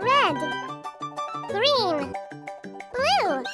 Red. Green. Blue.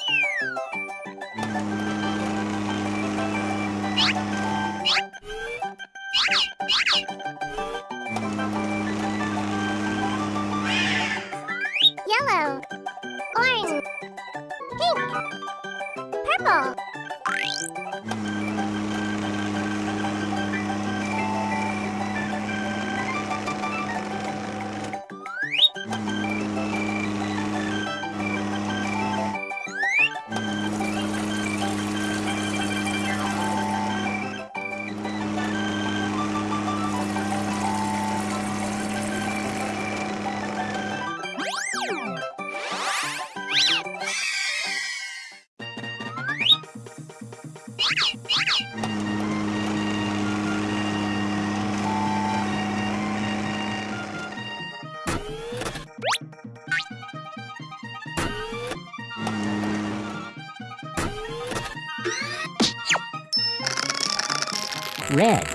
Red.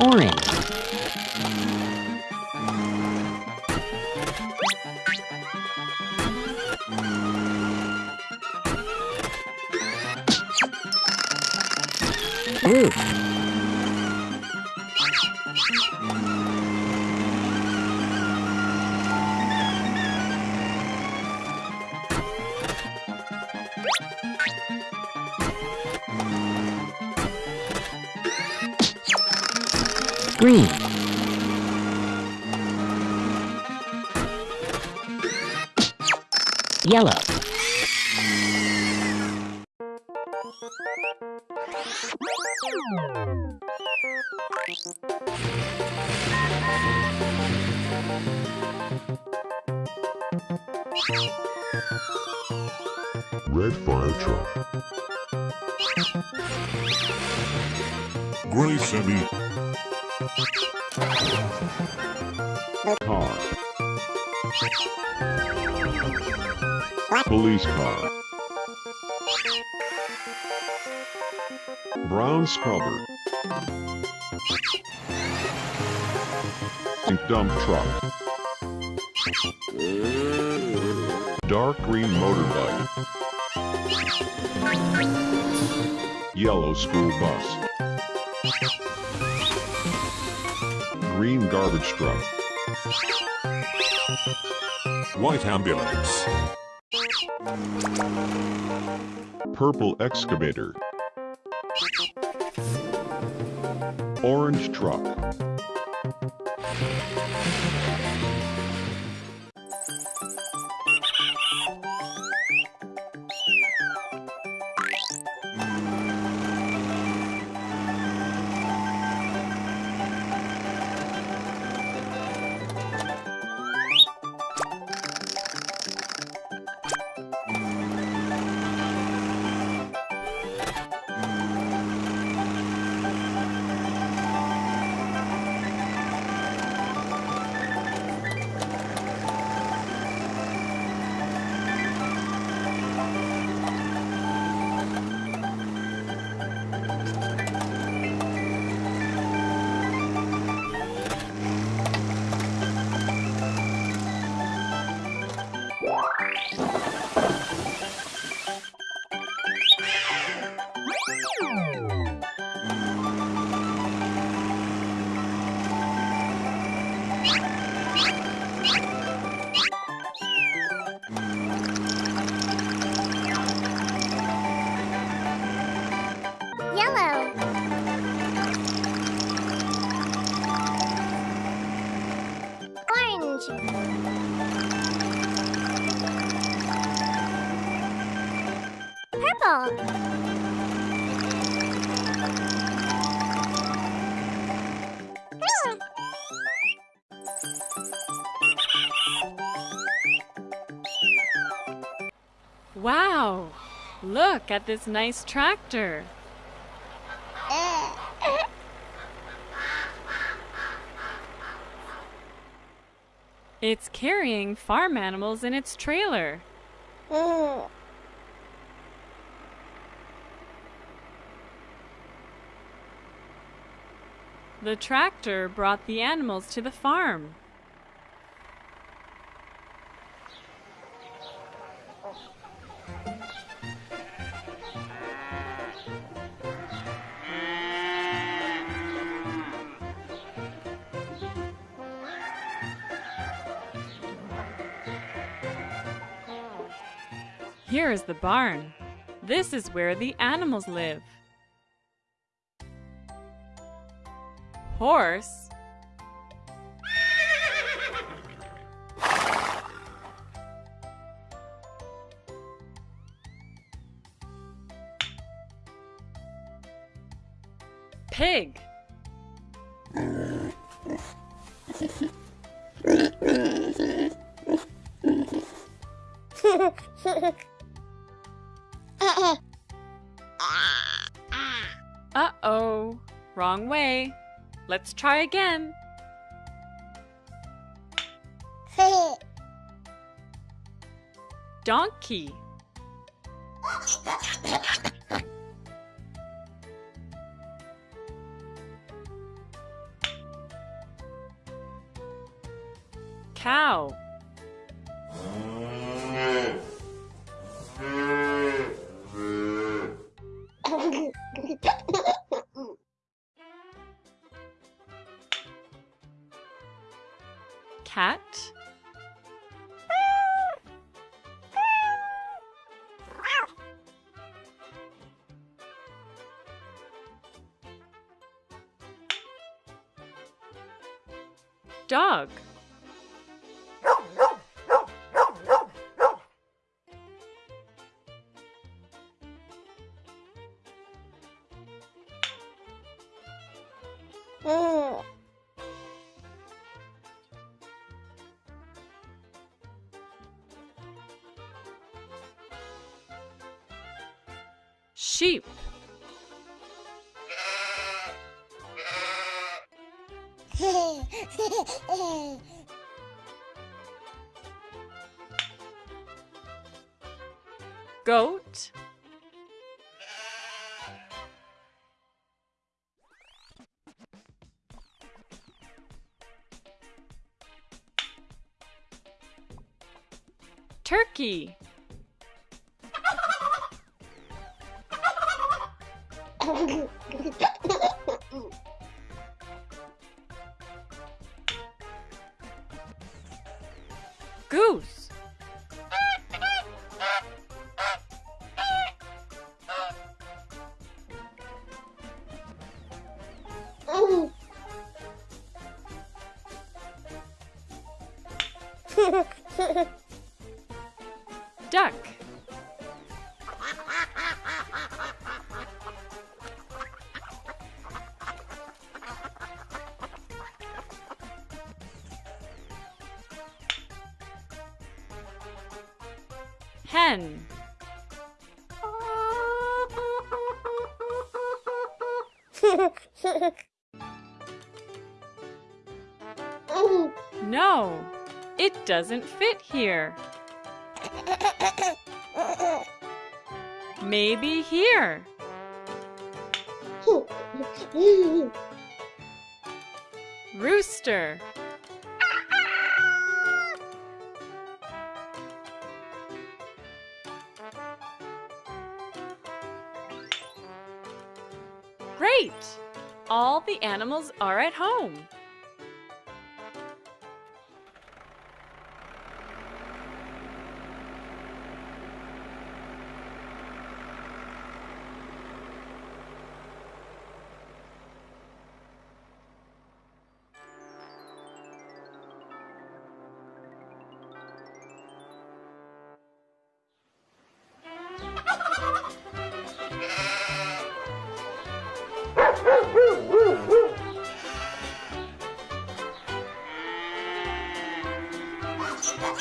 Orange. Green. Yellow. Red fire truck. Gray semi. Car. Police car. Brown scrubber. Dump truck. Dark green motorbike. Yellow school bus. Green garbage truck. White ambulance. Purple excavator. Orange truck. Hmm. Wow! Look at this nice tractor. It's carrying farm animals in its trailer. Hmm. The tractor brought the animals to the farm. Here is the barn. This is where the animals live. Horse. Pig. Uh-oh. Wrong way. Let's try again. Donkey. Cow. Cat. Dog. Hmm. Sheep. Goat. Turkey. Duck. Hen. No, it doesn't fit here. Maybe here. Rooster. Great! All the animals are at home. Ha ha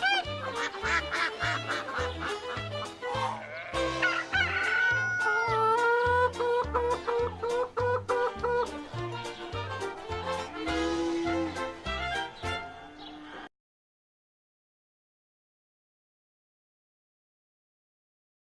ha!